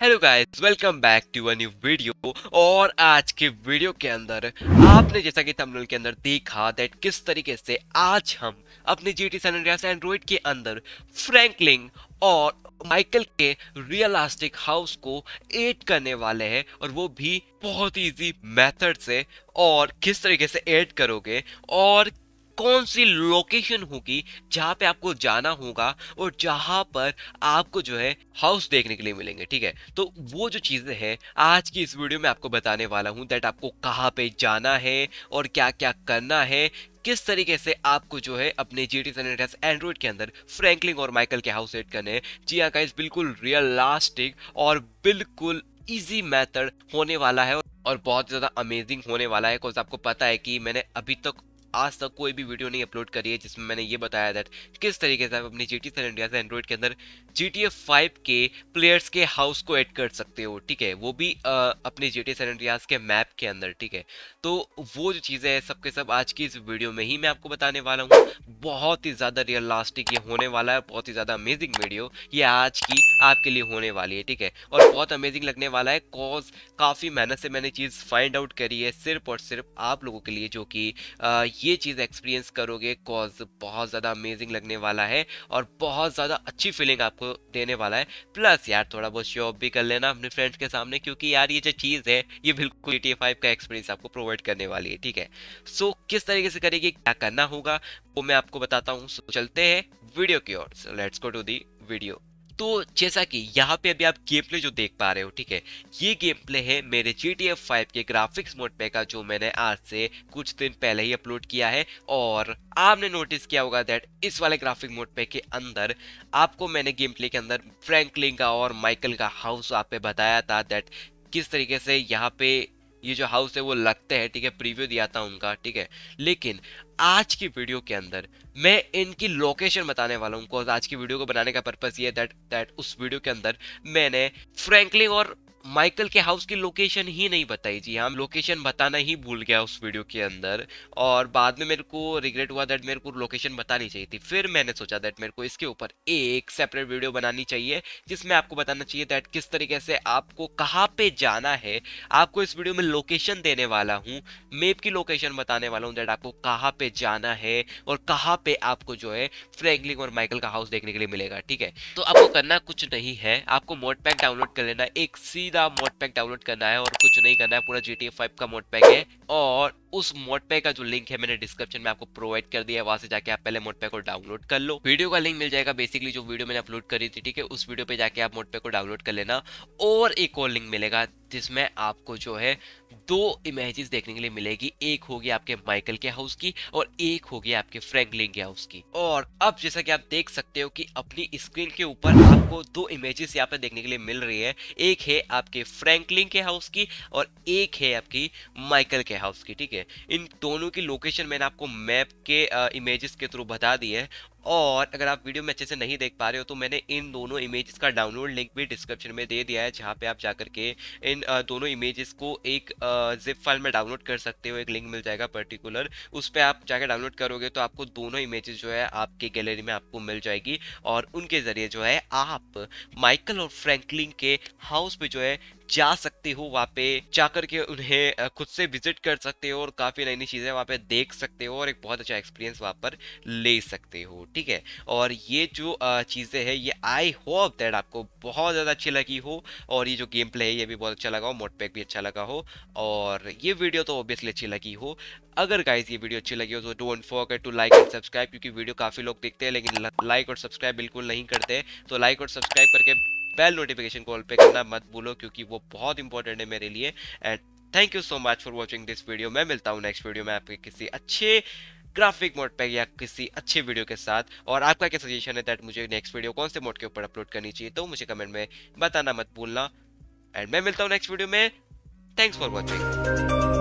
Hello guys welcome back to a new video और आज के वीडियो के अंदर आपने जैसा कि थंबनेल के अंदर देखा दैट किस तरीके से आज हम अपने जी टी सैन एंड्रॉइड के अंदर फ्रैंकलिंग और माइकल के रियलिस्टिक हाउस को एड करने वाले हैं और वो भी बहुत इजी मेथड से और किस तरीके से एड करोगे और कौन सी लोकेशन होगी जहाँ पे आपको जाना होगा और जहाँ पर आपको जो है हाउस देखने के लिए मिलेंगे, ठीक है? तो वो जो चीज़ें हैं, आज की इस वीडियो में आपको बताने वाला हूँ दैट आपको कहाँ पे जाना है और क्या क्या करना है, किस तरीके से आपको जो है अपने जी टी एंड्रॉइड के अंदर फ्रैंकलिंग और माइकल के हाउस सेट करने जी हाँ गाइस बिल्कुल रियलिस्टिक और बिल्कुल इजी मेथड होने वाला है और बहुत ज़्यादा अमेजिंग होने वाला है आपको पता है कि मैंने अभी तक आज तक कोई भी वीडियो नहीं अपलोड करी है जिसमें मैंने ये बताया दैट किस तरीके से आप अपनी जी टी इंडिया से एंड्रॉइड के अंदर जी टी एफ़ फाइव के प्लेयर्स के हाउस को ऐड कर सकते हो ठीक है? वो भी आ, अपने जी टी इंडियाज के मैप के अंदर ठीक है? तो वो जो चीज़ें हैं सबके सब आज की इस वीडियो में ही मैं आपको बताने वाला हूँ। बहुत ही ज़्यादा रियल लास्टिक ये होने वाला है बहुत ही ज़्यादा अमेजिंग वीडियो ये आज की आपके लिए होने वाली है ठीक है? और बहुत अमेजिंग लगने वाला है कॉज काफ़ी मेहनत से मैंने चीज़ फाइंड आउट करी है सिर्फ़ और सिर्फ़ आप लोगों के लिए जो कि ये चीज़ एक्सपीरियंस करोगे कॉज बहुत ज़्यादा अमेजिंग लगने वाला है और बहुत ज़्यादा अच्छी फीलिंग आपको देने वाला है। प्लस यार थोड़ा बहुत शॉप भी कर लेना अपने फ्रेंड्स के सामने क्योंकि यार ये जो चीज़ है ये बिल्कुल फाइव का एक्सपीरियंस आपको प्रोवाइड करने वाली है ठीक है? सो so, किस तरीके से करेगी क्या करना होगा वो मैं आपको बताता हूँ। सो चलते हैं वीडियो की ओर। Let's go to the video तो जैसा कि यहाँ पे अभी आप गेम प्ले जो देख पा रहे हो, ठीक है? ये गेम प्ले है मेरे जी टी एफ़ फाइव के ग्राफिक्स मोड पे का, जो मैंने आज से कुछ दिन पहले ही अपलोड किया है। और आपने नोटिस किया होगा दैट इस वाले ग्राफिक मोड पे के अंदर आपको मैंने गेम प्ले के अंदर फ्रैंकलिन का और माइकल का हाउस आप पे बताया था दैट किस तरीके से यहाँ पे ये जो हाउस है, वो लगते हैं, ठीक है? प्रीव्यू दिया था उनका, ठीक है? लेकिन आज की वीडियो के अंदर मैं इनकी लोकेशन बताने वाला हूँ आज की वीडियो को बनाने का पर्पज ये दैट दैट उस वीडियो के अंदर मैंने फ्रैंकलिन और माइकल के हाउस की लोकेशन ही नहीं बताई जी। हाँ लोकेशन बताना ही भूल गया उस वीडियो के अंदर। और बाद में मेरे को रिग्रेट हुआ दैट मेरे को लोकेशन बतानी चाहिए थी। फिर मैंने सोचा दैट मेरे को इसके ऊपर एक सेपरेट वीडियो बनानी चाहिए, जिसमें आपको बताना चाहिए दैट किस तरीके से आपको कहाँ पे जाना है। आपको इस वीडियो में लोकेशन देने वाला हूँ मेप की लोकेशन बताने वाला हूँ दैट आपको कहाँ पे जाना है और कहाँ पे आपको जो है फ्रैंकलिन और माइकल का हाउस देखने के लिए मिलेगा, ठीक है? तो आपको करना कुछ नहीं है, आपको मोड पैक डाउनलोड कर लेना। एक सी सीधा मोड पैक डाउनलोड करना है और कुछ नहीं करना है, पूरा जी टी का मोड पैक है। और उस मोटपे का जो लिंक है, मैंने डिस्क्रिप्शन में आपको प्रोवाइड कर दिया है, वहाँ से जाके आप पहले मोटपे को डाउनलोड कर लो। वीडियो का लिंक मिल जाएगा बेसिकली जो वीडियो मैंने अपलोड करी थी, ठीक है, उस वीडियो पे जाके आप मोड पैक को डाउनलोड कर लेना। और एक और लिंक मिलेगा, जिसमें आपको जो है दो इमेजेस देखने के लिए मिलेगी। एक होगी आपके माइकल के हाउस की और एक होगी आपके फ्रैंकलिन के हाउस की। और अब जैसा कि आप देख सकते हो कि अपनी स्क्रीन के ऊपर आपको दो इमेजेस यहाँ पे देखने के लिए मिल रही है। एक है आपके फ्रैंकलिन के हाउस की और एक है आपकी माइकल के हाउस की, ठीक है। इन दोनों की लोकेशन मैंने आपको मैप के इमेजेस के थ्रू बता दी है। और अगर आप वीडियो में अच्छे से नहीं देख पा रहे हो तो मैंने इन दोनों इमेजेस का डाउनलोड लिंक भी डिस्क्रिप्शन में दे दिया है, जहाँ पे आप जाकर के इन दोनों इमेजेस को एक जिप फ़ाइल में डाउनलोड कर सकते हो, एक लिंक मिल जाएगा पर्टिकुलर उस पर आप जाकर डाउनलोड करोगे तो आपको दोनों इमेजेस जो है आपके गैलरी में आपको मिल जाएगी और उनके ज़रिए जो है आप माइकल और फ्रैंकलिन के हाउस पे जो है जा सकते हो, वहाँ पे जाकर के उन्हें खुद से विज़िट कर सकते हो और काफ़ी नई नई चीज़ें वहाँ पे देख सकते हो और एक बहुत अच्छा एक्सपीरियंस वहाँ पर ले सकते हो। ठीक है? और ये जो चीज़ें हैं, ये आई होप दैट आपको बहुत ज़्यादा अच्छी लगी हो और ये जो गेम प्ले है, ये भी बहुत अच्छा लगा हो मोड पैक भी अच्छा लगा हो और ये वीडियो तो ऑब्वियसली अच्छी लगी हो। अगर गाइज़ ये वीडियो अच्छी लगी हो तो don't forget to like and subscribe क्योंकि वीडियो काफ़ी लोग देखते हैं, लेकिन लाइक और सब्सक्राइब बिल्कुल नहीं करते तो लाइक और सब्सक्राइब करके बेल नोटिफिकेशन कॉल पे करना मत भूलो क्योंकि वो बहुत इंपॉर्टेंट है मेरे लिए। And thank you so much for watching this video मैं मिलता हूँ नेक्स्ट वीडियो में आपके किसी अच्छे ग्राफिक मोड पे या किसी अच्छे वीडियो के साथ। और आपका क्या सजेशन है दैट मुझे नेक्स्ट वीडियो कौन से मोड के ऊपर अपलोड करनी चाहिए? तो मुझे कमेंट में बताना मत भूलना। एंड मैं मिलता हूँ नेक्स्ट वीडियो में। Thanks for watching